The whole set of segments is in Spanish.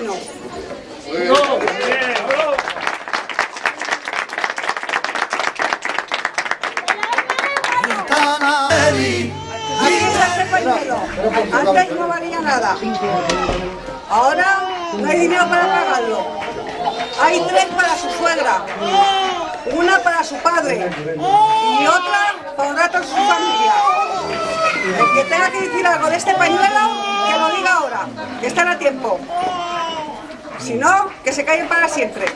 bueno. Aquí está este pañuelo. Antes no valía nada. Ahora no hay dinero para pagarlo. Hay tres para su suegra, una para su padre y otra para un rato su familia. El que tenga que decir algo de este pañuelo, que lo diga ahora, que están a tiempo. Si no, que se callen para siempre.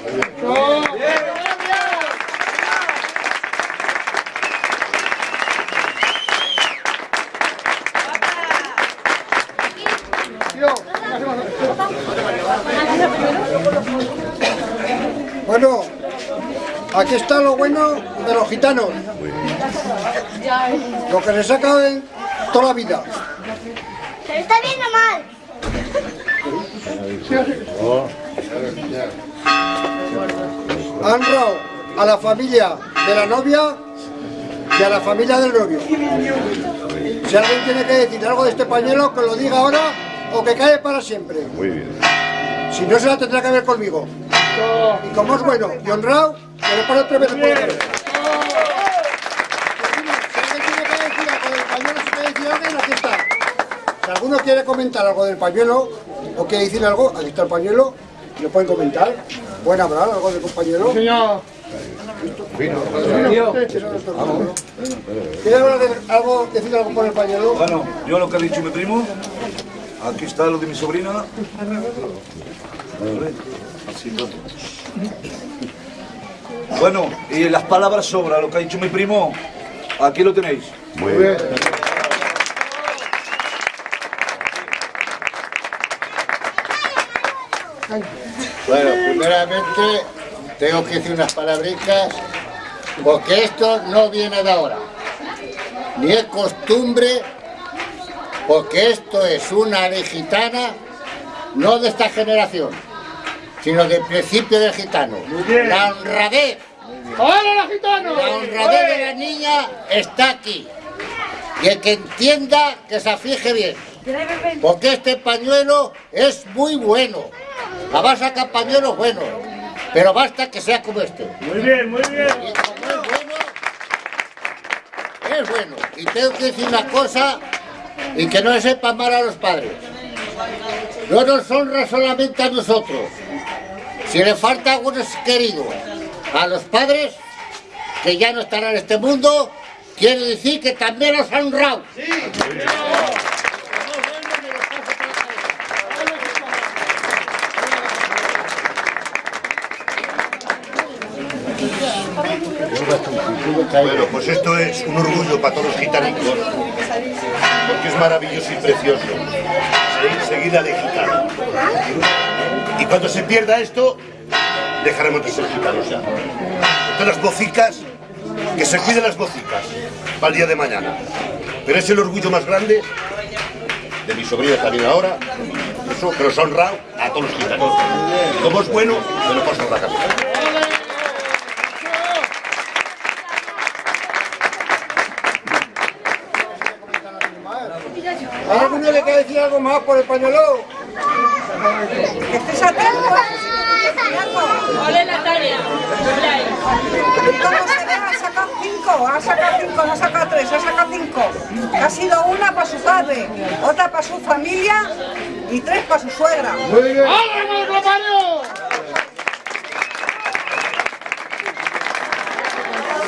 Bueno, aquí está lo bueno de los gitanos. Lo que les saca de toda la vida. ¿Se está viendo mal? Han robado a la familia de la novia y a la familia del novio. Si alguien tiene que decir algo de este pañuelo, que lo diga ahora o que cae para siempre. Muy bien. Si no, se la tendrá que ver conmigo. Y como es bueno y honrado, que le pone tres veces por la cabeza. Si alguien tiene que decir algo del pañuelo, si quiere decir alguien, aquí está. Si alguno quiere comentar algo del pañuelo, o quiere decir algo, aquí está el pañuelo, lo pueden comentar. Pueden hablar algo del compañero. Señor. ¿Quiere hablar de- algo, decir algo por el pañuelo? Bueno, yo lo que ha dicho mi primo, aquí está lo de mi sobrina. Bueno, y las palabras sobra lo que ha dicho mi primo, aquí lo tenéis. Muy bien. Bueno, primeramente tengo que decir unas palabritas, porque esto no viene de ahora, ni es costumbre, porque esto es una ley gitana, no de esta generación, sino del principio del gitano. La honradez, ¡Hola, los gitanos! la honradez de la niña está aquí. Y el que entienda, que se aflige bien. Porque este pañuelo es muy bueno. La vas a sacar pañuelos buenos. Pero basta que sea como este. Muy bien, muy bien. Y como es bueno, es bueno. Y tengo que decir una cosa, y que no le sepa mal a los padres. No nos honra solamente a nosotros. Si le falta algunos queridos a los padres, que ya no estarán en este mundo, quiere decir que también los ha honrado. Bueno, pues esto es un orgullo para todos los gitanicos, porque es maravilloso y precioso. Se- Seguida de gitano. Y cuando se pierda esto, dejaremos de ser gitanos ya. Entonces las bocicas, que se cuiden las bocicas para el día de mañana. Pero es el orgullo más grande de mi sobrina también ahora, eso, nos ha honrado a todos los gitanos. Como es bueno, me lo paso por la cabeza. ¿A alguno le quiere decir algo más por el pañuelo? Que estés atento. Hola Natalia. ¿Y cómo se ve? Ha sacado cinco, ha sacado cinco, no ha sacado tres, ha sacado cinco. Ha sido una para su padre, otra para su familia y tres para su suegra. ¡Hola,